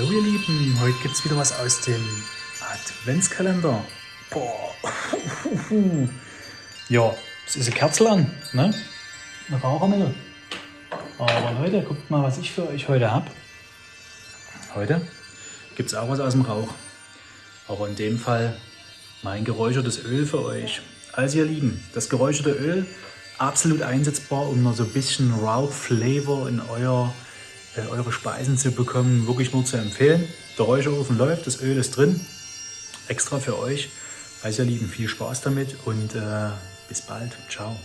So ihr Lieben, heute gibt es wieder was aus dem Adventskalender. Boah. ja, es ist eine Kerze an, ne? Ein Rauchermittel. Aber Leute, guckt mal, was ich für euch heute habe. Heute gibt es auch was aus dem Rauch. Aber in dem Fall mein geräuchertes Öl für euch. Also ihr Lieben, das geräucherte Öl absolut einsetzbar, um noch so ein bisschen Rauch-Flavor in euer äh, eure Speisen zu bekommen, wirklich nur zu empfehlen. Der Räucherofen läuft, das Öl ist drin, extra für euch. Also ihr Lieben, viel Spaß damit und äh, bis bald. Ciao.